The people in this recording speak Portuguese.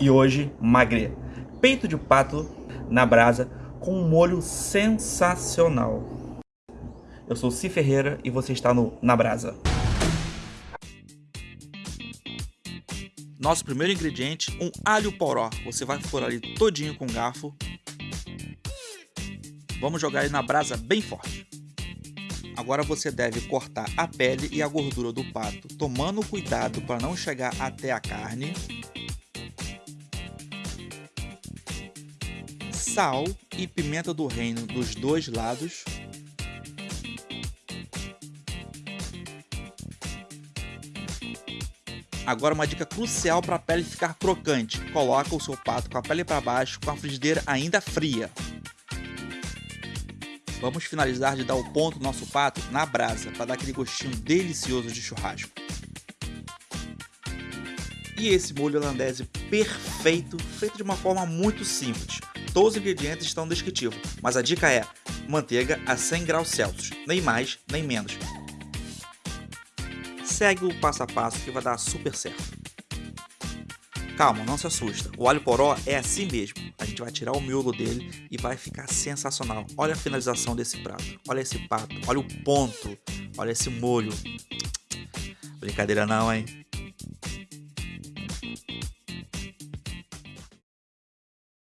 E hoje, magre. Peito de pato na brasa com um molho sensacional. Eu sou Si Ferreira e você está no Na Brasa. Nosso primeiro ingrediente, um alho poró. Você vai furar ele todinho com garfo. Vamos jogar ele na brasa bem forte. Agora você deve cortar a pele e a gordura do pato, tomando cuidado para não chegar até a carne. Sal e pimenta do reino dos dois lados. Agora uma dica crucial para a pele ficar crocante. Coloca o seu pato com a pele para baixo com a frigideira ainda fria. Vamos finalizar de dar o ponto do nosso pato na brasa para dar aquele gostinho delicioso de churrasco. E esse molho holandese perfeito, feito de uma forma muito simples. Todos os ingredientes estão no descritivo, mas a dica é manteiga a 100 graus Celsius, nem mais nem menos. Segue o passo a passo que vai dar super certo. Calma, não se assusta, o alho poró é assim mesmo. A gente vai tirar o miolo dele e vai ficar sensacional. Olha a finalização desse prato, olha esse pato, olha o ponto, olha esse molho. Brincadeira não, hein?